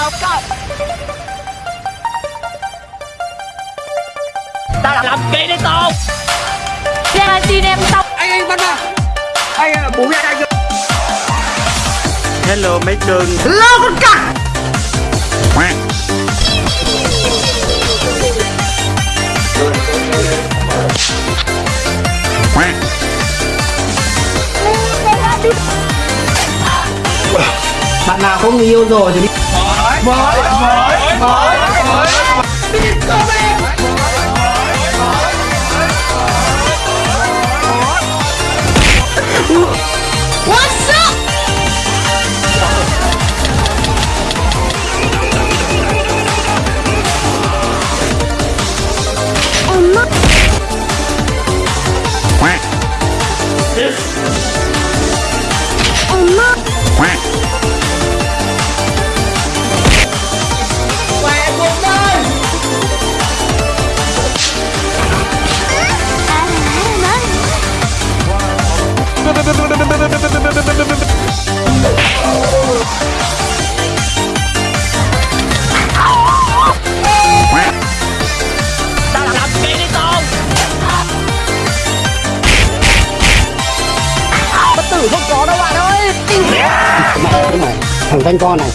tao cắt Tao làm kỹ đi tao. Ra tin em tao anh anh bắt vào anh à, bố mẹ anh Hello mấy cưng lo con cặc. Bạn nào không người yêu rồi thì Mike, Mike, Mike, Mike, Mike. Mike. Thằng thanh con này.